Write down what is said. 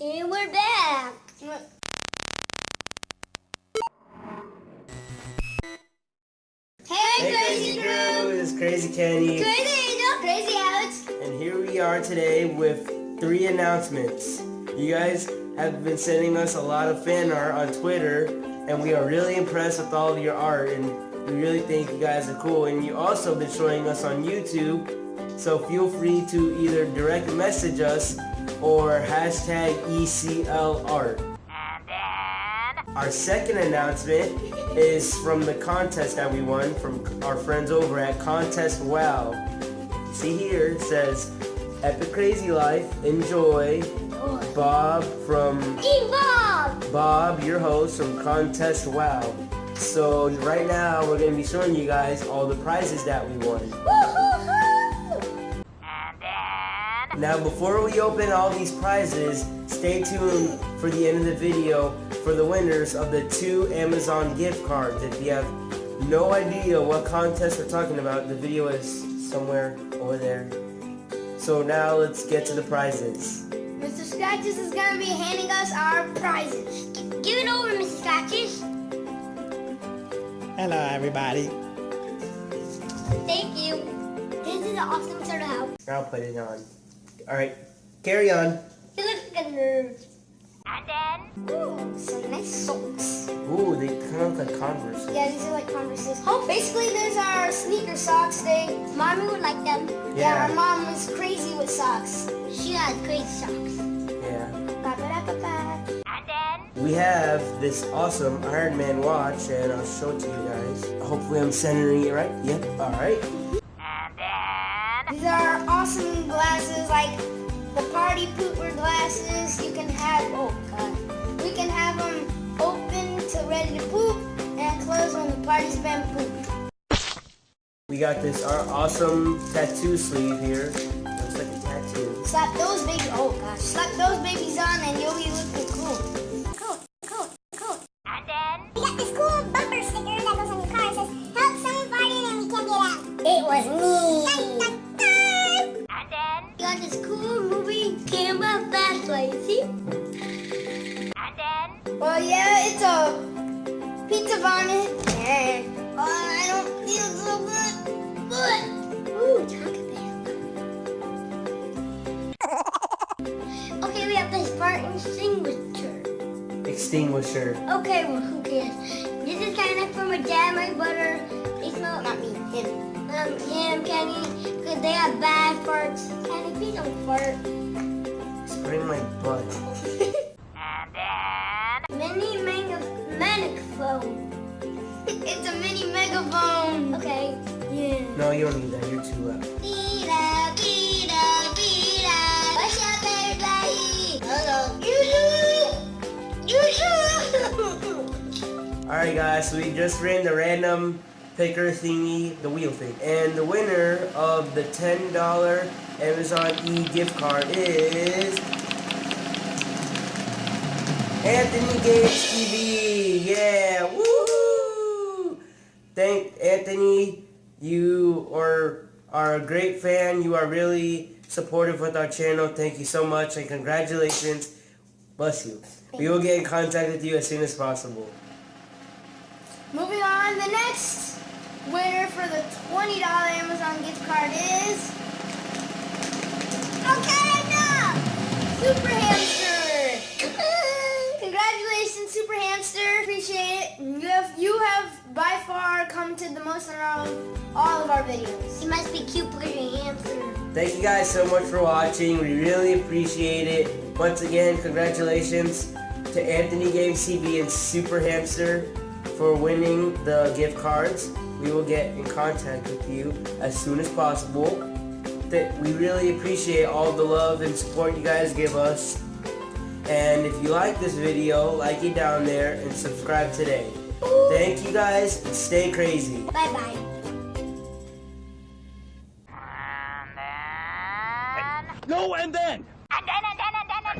And we're back. Hey, Hey, Crazy Crew. It's Crazy Kenny. Crazy Angel, Crazy Alex. And here we are today with three announcements. You guys have been sending us a lot of fan art on Twitter, and we are really impressed with all of your art, and we really think you guys are cool. And you also been showing us on YouTube, so feel free to either direct message us or hashtag ECL art. Our second announcement is from the contest that we won from our friends over at Contest Wow. See here, it says, Epic Crazy Life, enjoy, Bob from, Team Bob. Bob, your host from Contest Wow. So right now, we're going to be showing you guys all the prizes that we won. Woo-hoo-hoo. Now before we open all these prizes, stay tuned for the end of the video for the winners of the two Amazon gift cards. If you have no idea what contest we're talking about, the video is somewhere over there. So now let's get to the prizes. Mr. Scratches is going to be handing us our prizes. Give it over, Mr. Scratches. Hello, everybody. Thank you. This is an awesome turtle house. I'll put it on. Alright, carry on. You look like a nerd. And then, ooh, some nice socks. Ooh, they kind of look like Converse. Yeah, these are like Converses. Oh, basically, those are our sneaker socks. They, mommy would like them. Yeah. our mom is crazy with socks. She had crazy socks. Yeah. Ba-ba-da-ba-ba. We have this awesome Iron Man watch, and I'll show it to you guys. Hopefully I'm centering it right. Yep, alright. These are awesome glasses, like the party pooper glasses. You can have, oh god, we can have them open to ready to poop and close when the party's been pooped. We got this our awesome tattoo sleeve here. Looks like a tattoo. Slap those babies, oh gosh, slap those babies on and you'll be looking cool, And. Well, yeah, it's a pizza vomit. And oh, I don't feel so good. But ooh, chocolate bear. Okay, we have this part extinguisher. Extinguisher. Okay, well, who cares? This is kind of from my dad, my brother. They smell, not me, him. Um, him, Kenny, because they have bad farts. Kenny, please don't fart. Spraying my butt. No, you don't need that. You're too loud. Vida, vida, vida. What's up, everybody? Hello. Alright guys, so we just ran the random picker thingy, the wheel thing. And the winner of the $10 Amazon E gift card is... Anthony Gates TV! Yeah! Woo! Thank Anthony. You are, are a great fan. You are really supportive with our channel. Thank you so much and congratulations. Bless you. We will get in contact with you as soon as possible. Moving on, the next winner for the $20 Amazon gift card is... Okay, enough! Super Hamster! Congratulations, Super Hamster. Appreciate it. You have, you have by far commented the most on all, all of our videos. You must be cute because hamster. Thank you guys so much for watching. We really appreciate it. Once again, congratulations to Anthony Games TV and Super Hamster for winning the gift cards. We will get in contact with you as soon as possible. That we really appreciate all the love and support you guys give us. And if you like this video, like it down there and subscribe today. Thank you guys and stay crazy. Bye-bye. No, and then! And then